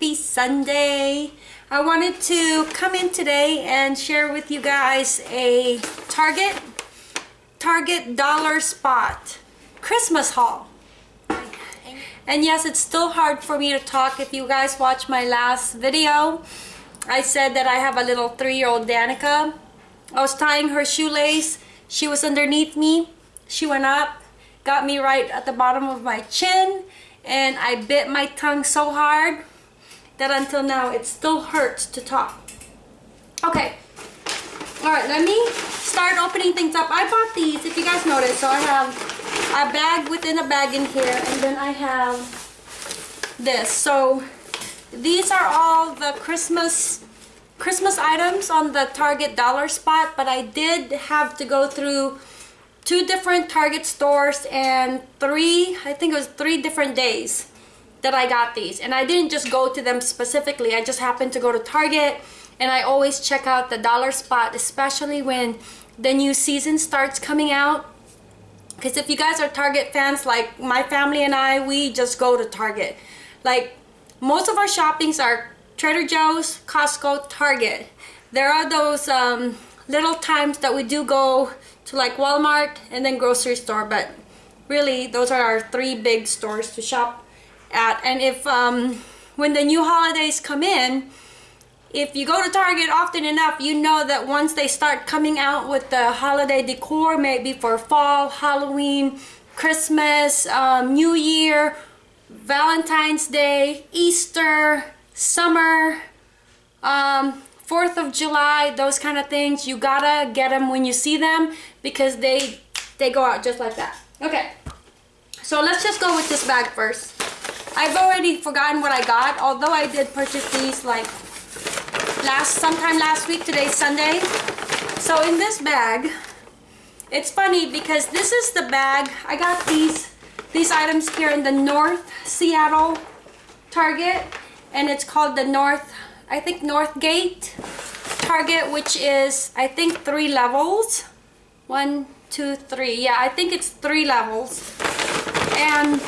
happy Sunday. I wanted to come in today and share with you guys a Target, Target Dollar Spot Christmas haul. And yes, it's still hard for me to talk. If you guys watch my last video, I said that I have a little three-year-old Danica. I was tying her shoelace. She was underneath me. She went up, got me right at the bottom of my chin, and I bit my tongue so hard that until now it still hurts to talk. Okay, all right, let me start opening things up. I bought these, if you guys notice, so I have a bag within a bag in here, and then I have this. So these are all the Christmas Christmas items on the Target dollar spot, but I did have to go through two different Target stores and three, I think it was three different days that I got these. And I didn't just go to them specifically. I just happened to go to Target and I always check out the dollar spot, especially when the new season starts coming out. Because if you guys are Target fans, like my family and I, we just go to Target. Like most of our shoppings are Trader Joe's, Costco, Target. There are those um, little times that we do go to like Walmart and then grocery store, but really those are our three big stores to shop at. And if um, when the new holidays come in, if you go to Target often enough, you know that once they start coming out with the holiday decor, maybe for fall, Halloween, Christmas, um, New Year, Valentine's Day, Easter, summer, um, 4th of July, those kind of things. You gotta get them when you see them because they, they go out just like that. Okay, so let's just go with this bag first. I've already forgotten what I got, although I did purchase these like last sometime last week. Today's Sunday. So in this bag, it's funny because this is the bag. I got these these items here in the North Seattle Target and it's called the North, I think Northgate Target, which is, I think, three levels. One, two, three. Yeah, I think it's three levels. And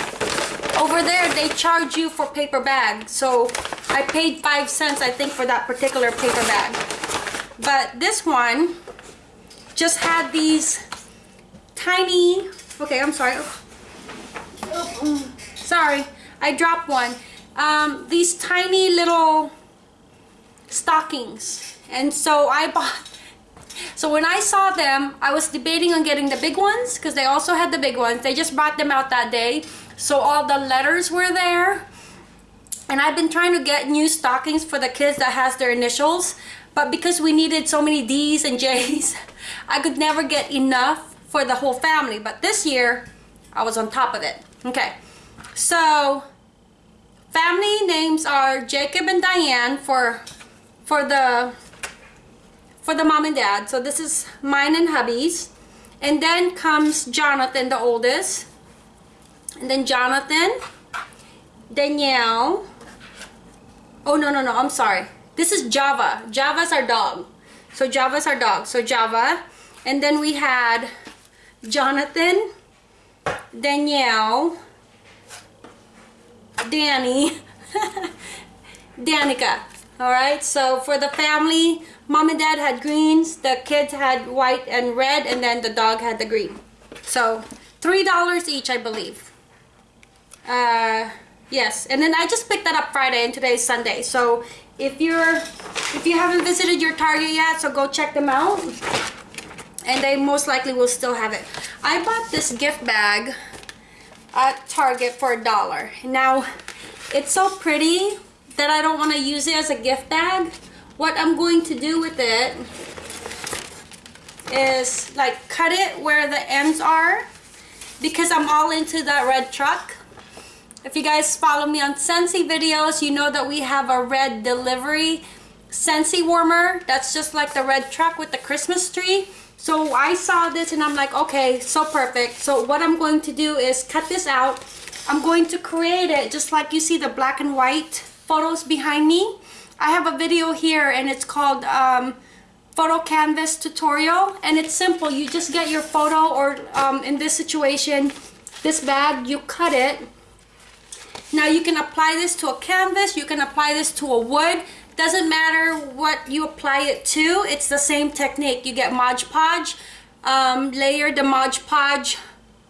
over there, they charge you for paper bag. So I paid five cents, I think, for that particular paper bag. But this one just had these tiny, okay, I'm sorry. Sorry, I dropped one um, these tiny little stockings and so I bought so when I saw them I was debating on getting the big ones because they also had the big ones they just brought them out that day so all the letters were there and I've been trying to get new stockings for the kids that has their initials but because we needed so many D's and J's I could never get enough for the whole family but this year I was on top of it okay so Family names are Jacob and Diane for for the for the mom and dad. So this is mine and hubby's. And then comes Jonathan, the oldest. And then Jonathan, Danielle. Oh, no, no, no, I'm sorry. This is Java. Java's our dog. So Java's our dog. So Java. And then we had Jonathan, Danielle, Danny, Danica. Alright, so for the family, mom and dad had greens, the kids had white and red, and then the dog had the green. So, $3 each, I believe. Uh, yes, and then I just picked that up Friday, and today is Sunday. So, if you're, if you haven't visited your Target yet, so go check them out. And they most likely will still have it. I bought this gift bag at Target for a dollar. Now, it's so pretty that I don't want to use it as a gift bag. What I'm going to do with it is like cut it where the ends are because I'm all into that red truck. If you guys follow me on Scentsy videos, you know that we have a red delivery Scentsy warmer. That's just like the red truck with the Christmas tree. So I saw this and I'm like, okay, so perfect. So what I'm going to do is cut this out. I'm going to create it just like you see the black and white photos behind me. I have a video here and it's called um, photo canvas tutorial and it's simple. You just get your photo or um, in this situation, this bag, you cut it Now you can apply this to a canvas, you can apply this to a wood, doesn't matter what you apply it to, it's the same technique. You get Mod Podge, um, layer the Mod Podge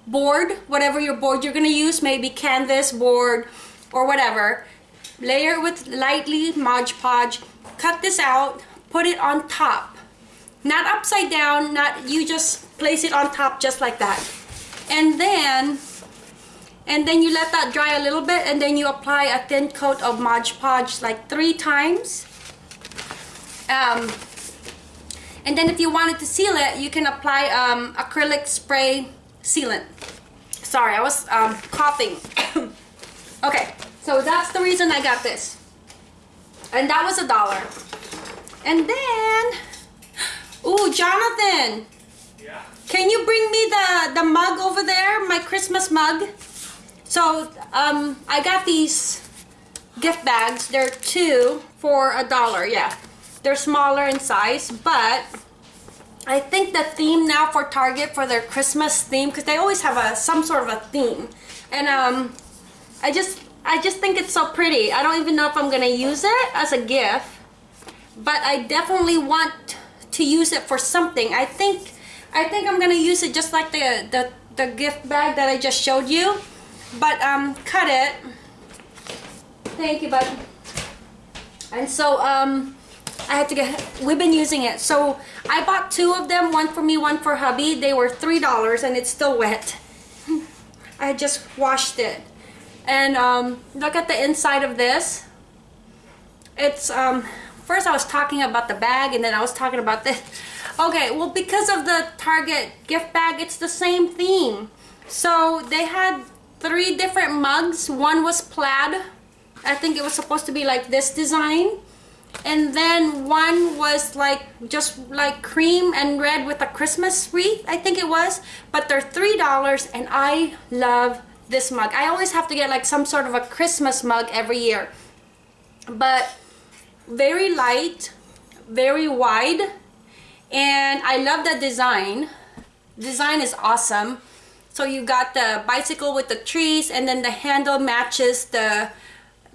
board, whatever your board you're gonna use, maybe canvas board or whatever. Layer with lightly Mod Podge, cut this out, put it on top. Not upside down, not you just place it on top just like that. And then and then you let that dry a little bit and then you apply a thin coat of Mod Podge like three times. Um, and then if you wanted to seal it you can apply um, acrylic spray sealant. Sorry I was um, coughing. Okay so that's the reason I got this. And that was a dollar. And then ooh Jonathan. Yeah. can you bring me the the mug over there my Christmas mug so um, I got these gift bags. They're two for a dollar. Yeah, they're smaller in size, but I think the theme now for Target for their Christmas theme because they always have a some sort of a theme, and um, I just I just think it's so pretty. I don't even know if I'm gonna use it as a gift, but I definitely want to use it for something. I think I think I'm gonna use it just like the the the gift bag that I just showed you but um, cut it. Thank you, bud. And so um, I had to get, we've been using it. So I bought two of them, one for me, one for hubby. They were $3 and it's still wet. I just washed it. And um, look at the inside of this. It's, um, first I was talking about the bag and then I was talking about this. Okay, well because of the Target gift bag, it's the same theme. So they had three different mugs. One was plaid. I think it was supposed to be like this design. And then one was like just like cream and red with a Christmas wreath, I think it was. But they're $3 and I love this mug. I always have to get like some sort of a Christmas mug every year. But very light, very wide. And I love that design. Design is awesome. So you got the bicycle with the trees and then the handle matches the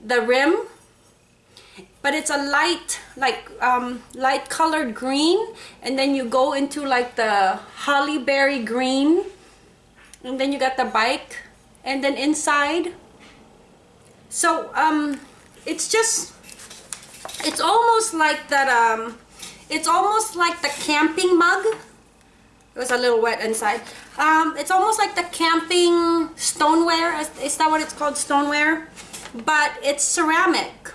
the rim. But it's a light, like um, light colored green. And then you go into like the holly berry green. And then you got the bike. And then inside. So um, it's just, it's almost like that, um, it's almost like the camping mug. It was a little wet inside. Um, it's almost like the camping stoneware. Is that what it's called? Stoneware? But it's ceramic.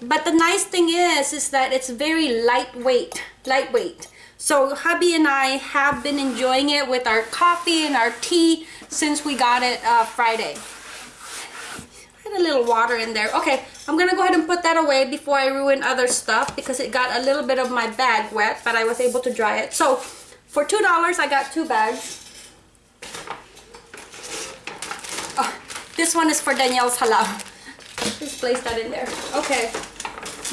But the nice thing is, is that it's very lightweight. Lightweight. So hubby and I have been enjoying it with our coffee and our tea since we got it uh, Friday. Had a little water in there. Okay, I'm gonna go ahead and put that away before I ruin other stuff because it got a little bit of my bag wet, but I was able to dry it. So for $2, I got two bags. Oh, this one is for Danielle's halal. Just place that in there. Okay.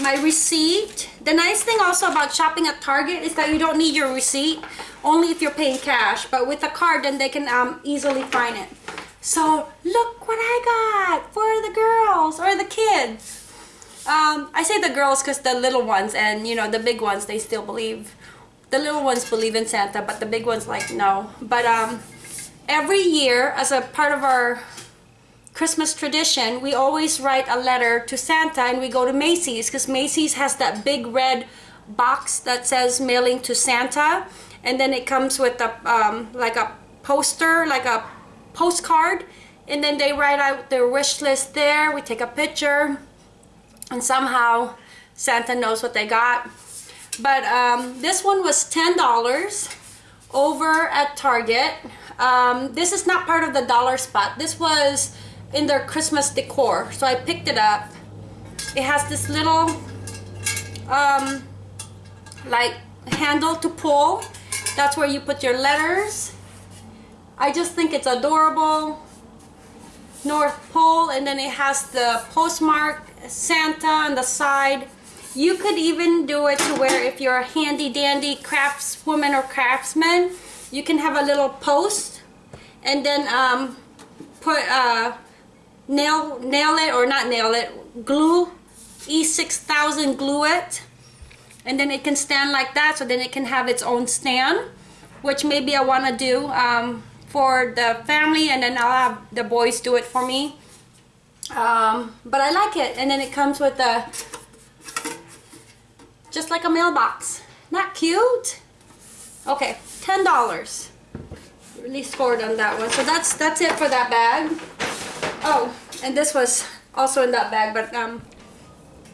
My receipt. The nice thing also about shopping at Target is that you don't need your receipt. Only if you're paying cash. But with a card, then they can um, easily find it. So, look what I got for the girls or the kids. Um, I say the girls because the little ones and, you know, the big ones, they still believe. The little ones believe in Santa, but the big ones like, no. But, um, every year as a part of our Christmas tradition, we always write a letter to Santa and we go to Macy's because Macy's has that big red box that says mailing to Santa and then it comes with a um, like a poster, like a postcard and then they write out their wish list there. We take a picture and somehow Santa knows what they got. But um, this one was $10 over at Target. Um, this is not part of the dollar spot. This was in their Christmas decor. So I picked it up. It has this little um, like handle to pull. That's where you put your letters. I just think it's adorable. North Pole and then it has the postmark Santa on the side. You could even do it to where if you're a handy dandy craftswoman or craftsman, you can have a little post and then um, put uh, nail nail it or not nail it. Glue e6000 glue it. And then it can stand like that so then it can have its own stand which maybe I want to do um, for the family and then I'll have the boys do it for me. Um, but I like it and then it comes with a just like a mailbox. Not cute? Okay ten dollars. Really scored on that one. So that's that's it for that bag oh and this was also in that bag but um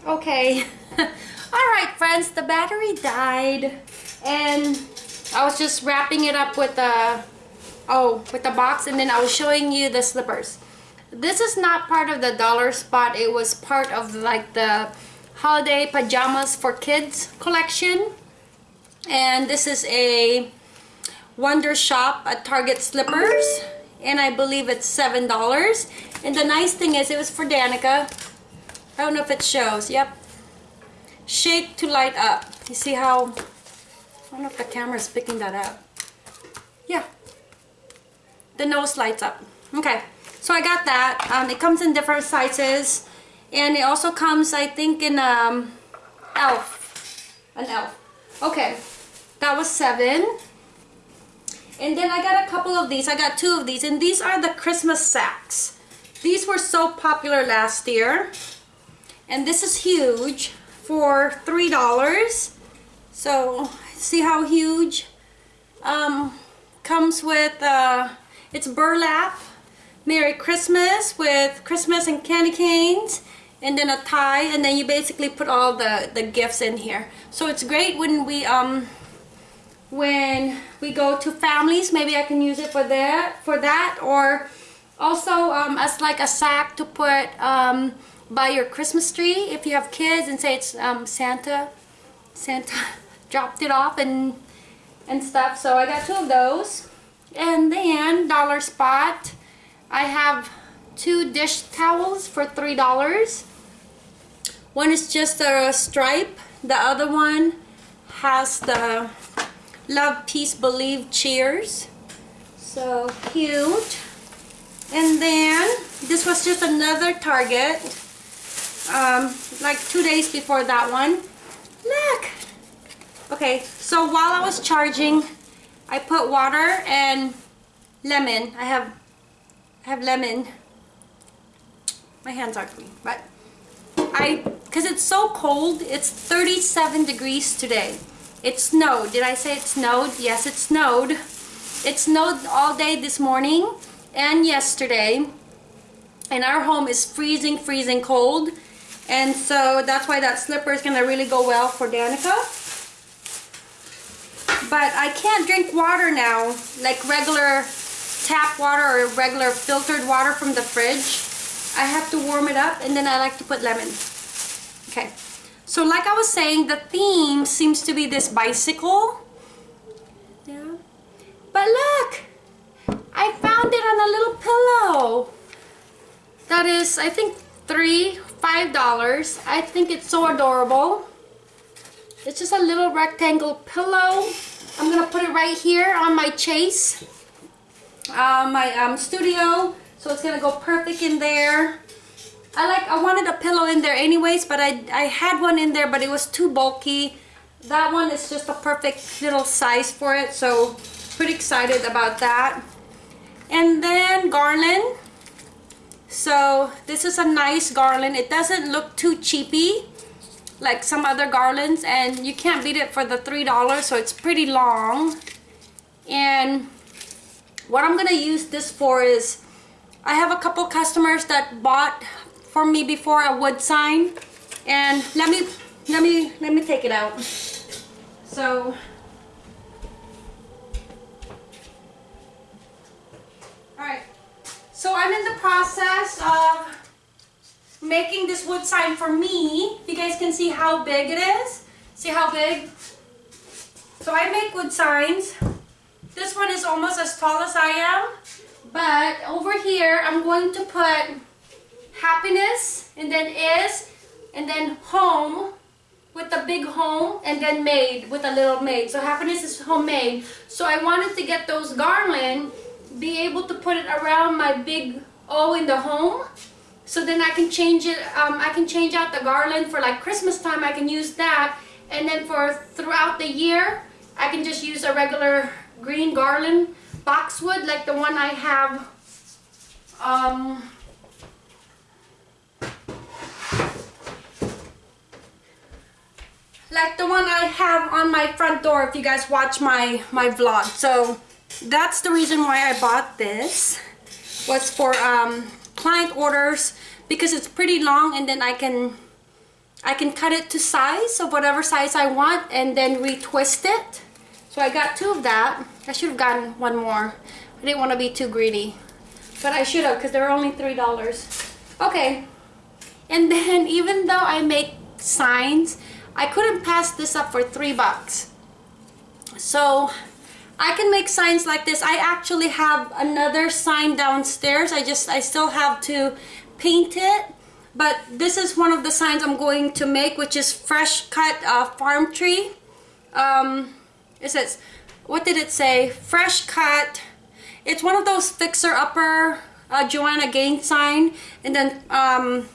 okay. All right friends the battery died and I was just wrapping it up with the oh with the box and then I was showing you the slippers. This is not part of the dollar spot. It was part of like the holiday pajamas for kids collection. And this is a Wonder Shop at Target Slippers and I believe it's seven dollars. And the nice thing is it was for Danica. I don't know if it shows. Yep. Shake to light up. You see how I don't know if the camera is picking that up. Yeah. The nose lights up. Okay. So I got that. Um, it comes in different sizes. And it also comes I think in um, elf. An elf. Okay. That was seven and then I got a couple of these. I got two of these. And these are the Christmas sacks. These were so popular last year. And this is huge for three dollars. So see how huge um, comes with uh, it's burlap Merry Christmas with Christmas and candy canes and then a tie and then you basically put all the the gifts in here. So it's great when we um when we go to families maybe I can use it for that for that or also um, as like a sack to put um, by your Christmas tree if you have kids and say it's um, Santa Santa dropped it off and and stuff. So I got two of those. And then dollar spot I have two dish towels for three dollars. One is just a stripe. The other one has the love peace believe cheers. So cute. And then this was just another target um, like two days before that one. Look. Okay so while I was charging I put water and lemon. I have I have lemon. My hands aren't clean but I because it's so cold it's 37 degrees today it snowed. Did I say it snowed? Yes it snowed. It snowed all day this morning and yesterday. And our home is freezing freezing cold. And so that's why that slipper is gonna really go well for Danica. But I can't drink water now like regular tap water or regular filtered water from the fridge. I have to warm it up and then I like to put lemon. Okay so like I was saying the theme seems to be this bicycle. Yeah. But look I found it on a little pillow. That is I think three five dollars. I think it's so adorable. It's just a little rectangle pillow. I'm gonna put it right here on my chase uh, my um, studio. So it's gonna go perfect in there I like I wanted a pillow in there anyways but I, I had one in there but it was too bulky. That one is just a perfect little size for it so pretty excited about that. And then garland. So this is a nice garland. It doesn't look too cheapy like some other garlands and you can't beat it for the three dollars so it's pretty long. And what I'm gonna use this for is I have a couple customers that bought for me before a wood sign and let me let me let me take it out so all right so I'm in the process of making this wood sign for me. You guys can see how big it is. See how big? So I make wood signs. This one is almost as tall as I am. But over here, I'm going to put happiness and then is and then home with the big home and then made with a little made. So happiness is homemade. So I wanted to get those garland, be able to put it around my big O in the home so then I can change it um, I can change out the garland for like Christmas time I can use that and then for throughout the year I can just use a regular green garland boxwood like the one I have um, like the one I have on my front door if you guys watch my my vlog. So that's the reason why I bought this. Was for um, client orders because it's pretty long and then I can I can cut it to size of whatever size I want and then retwist it. So I got two of that. I should have gotten one more. I didn't want to be too greedy. But I should have because they were only three dollars. Okay. And then even though I make signs I couldn't pass this up for three bucks. So I can make signs like this. I actually have another sign downstairs. I just I still have to paint it but this is one of the signs I'm going to make which is fresh cut uh, farm tree. Um, it says what did it say? Fresh cut. It's one of those fixer-upper uh, Joanna Gaines sign and then um,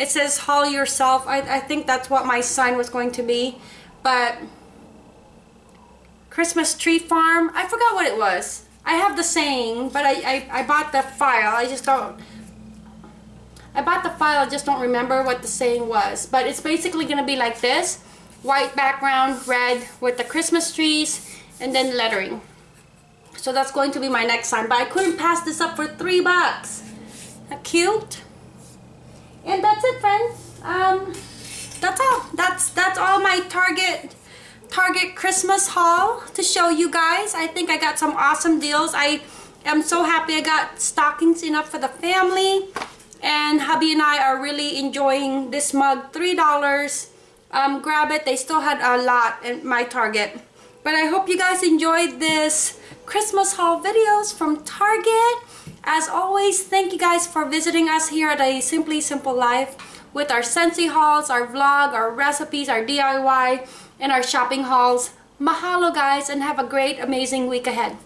it says haul yourself. I, I think that's what my sign was going to be but Christmas tree farm I forgot what it was. I have the saying but I, I, I bought the file. I just don't I bought the file I just don't remember what the saying was. But it's basically gonna be like this white background red with the Christmas trees and then lettering. So that's going to be my next sign but I couldn't pass this up for three bucks. Cute and that's it friends. Um that's all. That's that's all my target target christmas haul to show you guys. I think i got some awesome deals. I am so happy i got stockings enough for the family. And hubby and i are really enjoying this mug. Three dollars. Um grab it. They still had a lot in my target. But i hope you guys enjoyed this christmas haul videos from target as always, thank you guys for visiting us here at A Simply Simple Life with our Scentsy hauls, our vlog, our recipes, our DIY, and our shopping hauls. Mahalo guys and have a great, amazing week ahead.